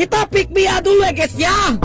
Kita pick Mia dulu ya guys ya.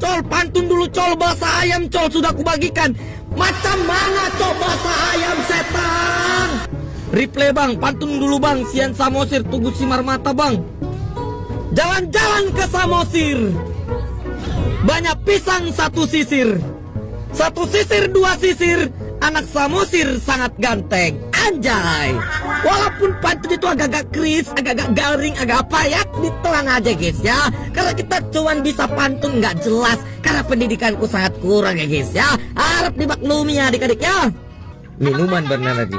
Col pantun dulu col bahasa ayam col sudah kubagikan. Macam mana col bahasa ayam setan? Replay bang, pantun dulu bang. Sian Samosir tunggu simar mata bang. Jalan-jalan ke Samosir. Banyak pisang satu sisir. Satu sisir dua sisir. Anak Samosir sangat ganteng. Anjay. Walaupun pantun itu agak-agak kris, agak-agak garing, agak apa ya, ditelan aja guys ya. Karena kita cuman bisa pantun nggak jelas. Karena pendidikanku sangat kurang ya guys ya. Harap dimaklumi ya adik-adik ya. Minuman benar lagi.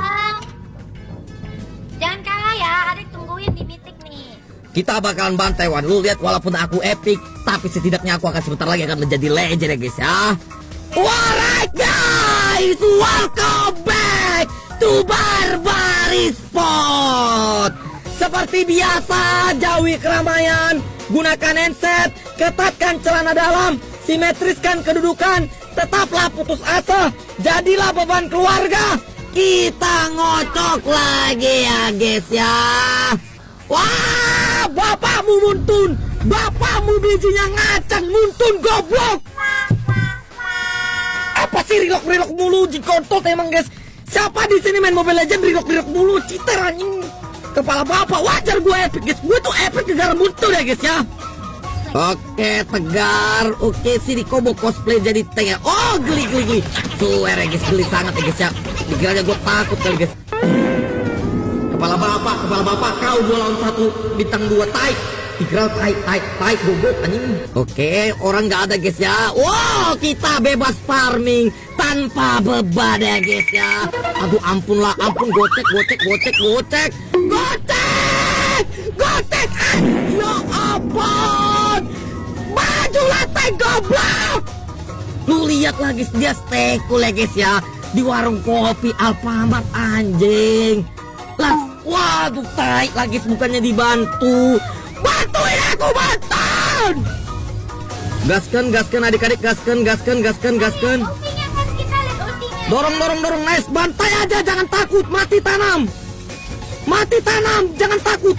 Jangan kalah ya, adik tungguin di mitik nih. Kita bakalan bantai Wan. Lu lihat walaupun aku epic, tapi setidaknya aku akan sebentar lagi akan menjadi legend ya guys ya. Alright guys, welcome back to Barbari Spot. Seperti biasa, jauhi keramaian, gunakan handset, ketatkan celana dalam, simetriskan kedudukan, tetaplah putus asa, jadilah beban keluarga. Kita ngocok lagi ya guys ya. Wah, bapakmu muntun, bapakmu bijinya ngacang muntun goblok. Apa sih rilok rilok mulu jikontot emang guys? Siapa di sini main Mobile Legend rilok mulu citer anjing. Kepala bapak wajar gue epic guys. Gue tuh epic gara muntun ya guys ya. Oke tegar, oke si Riko mau cosplay jadi tengah. Oh geli geli geli. Suwer ya guys, geli sangat ya guys ya. Dikiranya gue takut kali guys. Kepala bapak, kepala bapak, kau dua lawan satu, bintang dua taik. Dikira taik, taik, taik, goblok anjing. Oke, orang nggak ada guys ya. Wow, kita bebas farming tanpa beban ya guys ya. Aduh ampun lah, ampun gocek, gocek, gocek, gocek, gocek, gocek. Ah, ya ampun, maju lantai goblok. Lu lihat lagi dia stekul ya guys ya di warung kopi Alfamart anjing. Lah, waduh tai lagi bukannya dibantu. Bantuin aku bantuin. Gaskan, gaskan adik-adik, gaskan, gaskan, gaskan, gaskan. Dorong, dorong, dorong, nice. Bantai aja, jangan takut. Mati tanam. Mati tanam, jangan takut.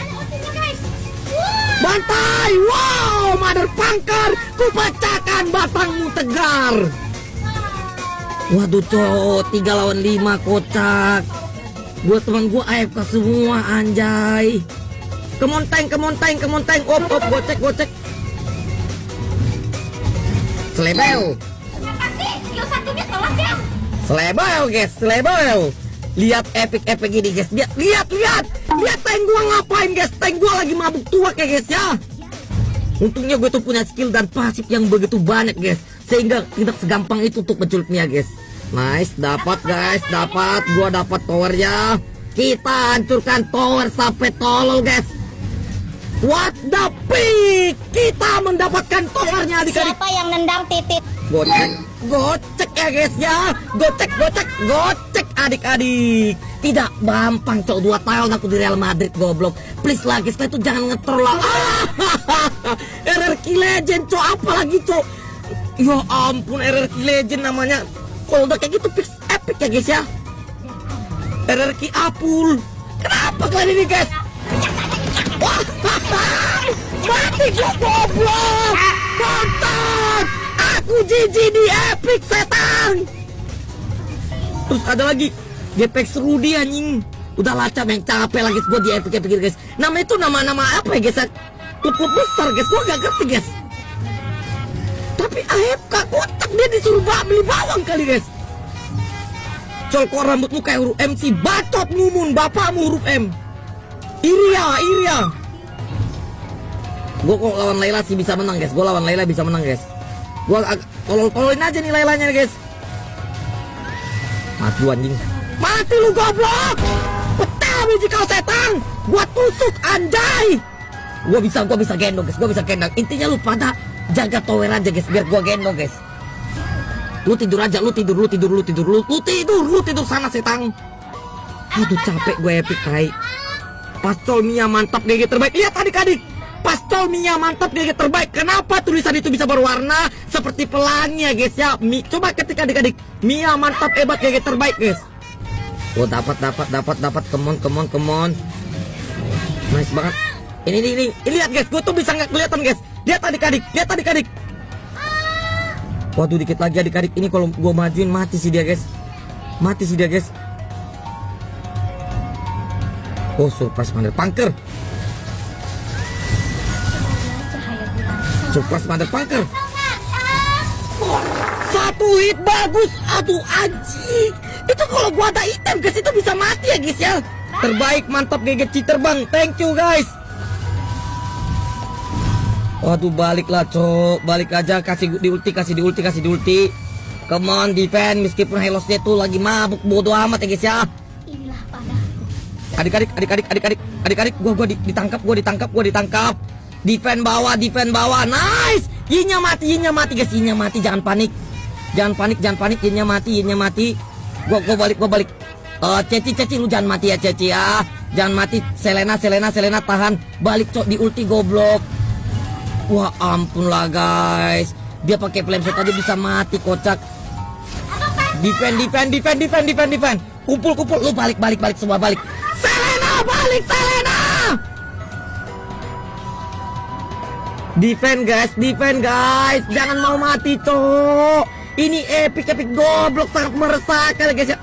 Bantai, wow, mother pangkar. Kupecahkan batangmu tegar. Waduh, cowok, tiga lawan lima kocak. Gua teman gua AFK semua, anjay. Kemonteng, kemonteng, kemonteng. Op, op, gocek, gocek. Selebel. Terima kasih. Skill satunya Selebel guys, selebel. Lihat epic-epic ini guys. Lihat, lihat, lihat. Lihat tank gua ngapain guys. Tank gua lagi mabuk tua ya guys ya. Untungnya gue tuh punya skill dan pasif yang begitu banyak guys. Sehingga tidak segampang itu untuk menculiknya guys. Nice, dapat guys, dapat. Gua dapat towernya. Kita hancurkan tower sampai tolol guys. What the pick? Kita mendapatkan towernya adik-adik. Siapa yang nendang titit? Gocek, gocek ya guys ya. Gocek, gocek, gocek adik-adik. Tidak gampang cok dua tahun aku di Real Madrid goblok. Please lah guys, itu jangan ngetrol lah. Ah, RRQ Legend cok, apa lagi cok? Ya ampun RRQ Legend namanya. Kalau udah kayak gitu fix epic ya guys ya. RRQ Apul. Kenapa kalian ini guys? Wah, mati gua goblok. Tonton. Aku jijik epic setan. Terus ada lagi Gepex Rudy anjing. Udah lacap yang capek lagi gua di epic epic guys. Nama itu nama-nama apa ya guys? Klub-klub besar guys. Gua gak ngerti guys. Tapi AFK kotak dia disuruh beli bawang kali guys. Col kok rambutmu kayak huruf M sih Bacot mumun bapakmu huruf M Iria Iria Gue kok lawan Laila sih bisa menang guys Gue lawan Laila bisa menang guys Gue tolol-tololin aja nih Lailanya guys Mati anjing Mati lu goblok Pecah biji kau setan Gua tusuk anjay Gua bisa gua bisa gendong guys Gua bisa gendong Intinya lu pada jaga tower aja guys Biar gua gendong guys Lu tidur aja, lu tidur, lu tidur, lu tidur, lu, lu tidur, lu tidur sana setang. Aduh capek gue epic kai. Pastol Mia mantap GG terbaik. Lihat adik-adik. Pastol Mia mantap GG terbaik. Kenapa tulisan itu bisa berwarna seperti pelangi ya guys ya? Mi, coba ketik adik-adik. Mia mantap hebat GG terbaik guys. Oh dapat dapat dapat dapat. Come on come on come on. Nice banget. Ini ini ini, ini lihat guys, gue tuh bisa nggak kelihatan guys. Lihat adik-adik, lihat adik-adik. Waduh dikit lagi adik-adik ini kalau gue majuin mati sih dia guys. Mati sih dia guys. Oh surprise mother punker. Bulan. Surprise mother punker. Satu hit bagus. Aduh anjing. Itu kalau gua ada item guys itu bisa mati ya guys ya. Terbaik mantap GG cheater bang. Thank you guys. Waduh balik lah cok Balik aja kasih di ulti kasih di ulti kasih di ulti Come on defend Meskipun Helosnya tuh lagi mabuk bodo amat ya guys ya. Adik-adik adik-adik adik-adik Adik-adik gua gua di- ditangkap gua ditangkap gua ditangkap Defend bawah defend bawah. Nice! Yinnya mati yinnya mati guys. Yinnya mati. Jangan panik. Jangan panik jangan panik. Yinnya mati yinnya mati. Gua gua balik gua balik. Eh, Ceci Ceci lu jangan mati ya Ceci ya. Jangan mati. Selena Selena Selena tahan. Balik cok di ulti goblok. Wah ampun lah guys. Dia pakai flame shot aja bisa mati kocak. Defend defend defend defend defend defend. Kumpul kumpul. Lu balik balik balik semua balik Defend guys. Defend guys. Jangan mau mati cok Ini epic epic. Goblok sangat meresahkan guys ya.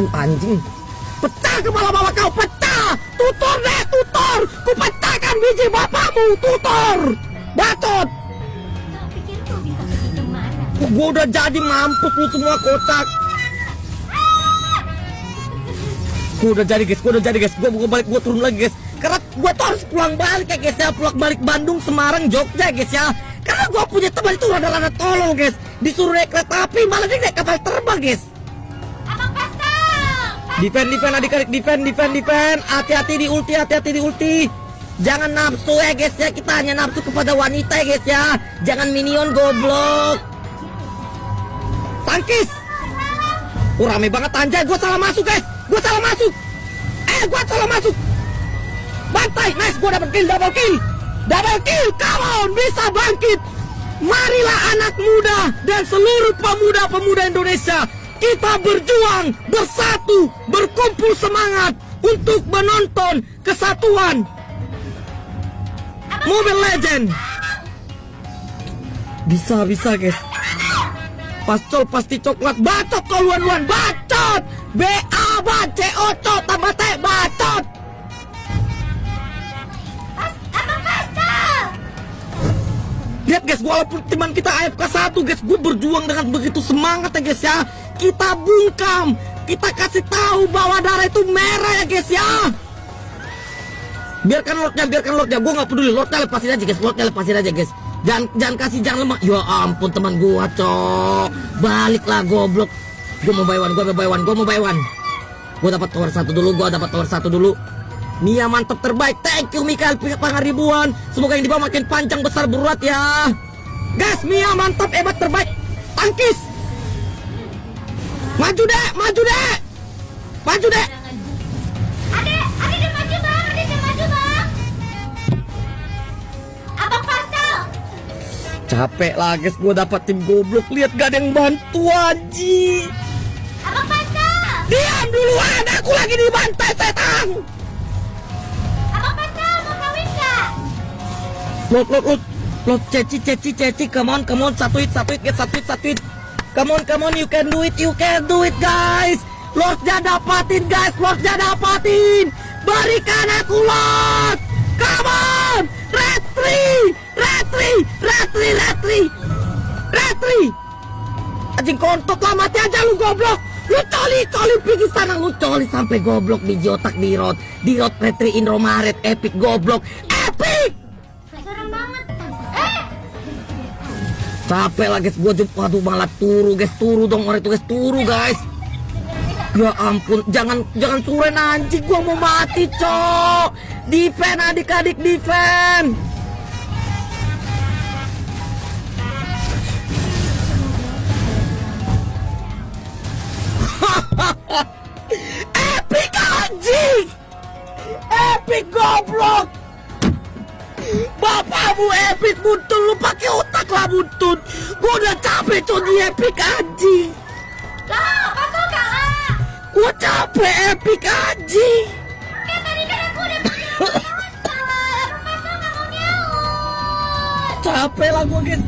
Uh, anjing. Pecah kepala bapak kau pecah. Tutor deh tutor. Ku pecahkan biji bapakmu tutor. Bacot? Gue udah jadi mampus lu semua kocak. Gue udah jadi guys, gue udah jadi guys. Gue gue balik, gue turun lagi guys gue tuh harus pulang balik ya guys ya Pulang balik Bandung, Semarang, Jogja guys ya Karena gue punya teman itu rada-rada tolol guys Disuruh naik kereta api, malah dia naik kapal terbang guys Abang! Defend, defend, adik-adik, defend, defend, defend. Hati-hati di ulti, hati-hati di ulti. Jangan nafsu ya guys ya, kita hanya nafsu kepada wanita ya guys ya. Jangan minion goblok. Tangkis. Oh, rame banget anjay, gue salah masuk guys. Gue salah masuk. Eh, gue salah masuk. Bantai, nice, gue dapat kill, double kill. Double kill, come on, bisa bangkit. Marilah anak muda dan seluruh pemuda-pemuda Indonesia kita berjuang, bersatu, berkumpul semangat untuk menonton kesatuan Mobile Legend. Bisa, bisa guys. Pastol pasti coklat bacot kau luan-luan bacot. B A B C O C tambah T bacot. Lihat guys, walaupun teman kita AFK 1 guys, gue berjuang dengan begitu semangat ya guys ya. Kita bungkam, kita kasih tahu bahwa darah itu merah ya guys ya. Biarkan lordnya, biarkan lordnya, gue nggak peduli, lordnya lepasin aja guys, lordnya lepasin aja guys. Jangan, jangan kasih jangan lemah. Ya ampun teman gua cok, baliklah goblok. Gue mau one, gue mau one, gue mau one. Gue dapat tower satu dulu, gue dapat tower satu dulu. Mia mantap terbaik. Thank you Mikael Pangar ribuan. Semoga yang di bawah makin panjang besar berurat ya. Gas Mia mantap hebat terbaik. Tangkis. Maju deh, maju deh. Maju deh. Dia maju bang, dia maju bang. Abang! Capek lah guys, gue dapat tim goblok. Lihat gak ada yang bantu aji. Abang Pascal! Diam duluan, aku lagi dibantai setan. Lot, lot, lot. Lot, ceci, ceci, ceci. Come on, come on. Satu hit, satu hit. Satu hit, satu hit. Come on, come on. You can do it, you can do it, guys. Lordnya dapatin, guys. Lordnya dapatin. Berikan aku Lord. Come on. Retri. Retri. Retri, Retri. Retri. Anjing kontot lah, mati aja lu goblok. Lu coli, coli pergi sana. Lu coli sampai goblok di otak di rot. Di rot Retri Indomaret. Epic goblok. Epic. Capek lah guys, gua jumpa aduh malah turu guys, turu dong orang itu guys, turu guys. Ya ampun, jangan jangan suren anjing, gua mau mati cok. Defend adik-adik defend. Epic anjing. Epic goblok. Bapakmu epic buntut lu pakai otak lah buntut. Gua udah capek cok di epic anjing. Lah, apa kau kalah? Gua capek epic anjing. Kan tadi kan Pak, Rafa nggak mau nyaut. Capek lah gue guys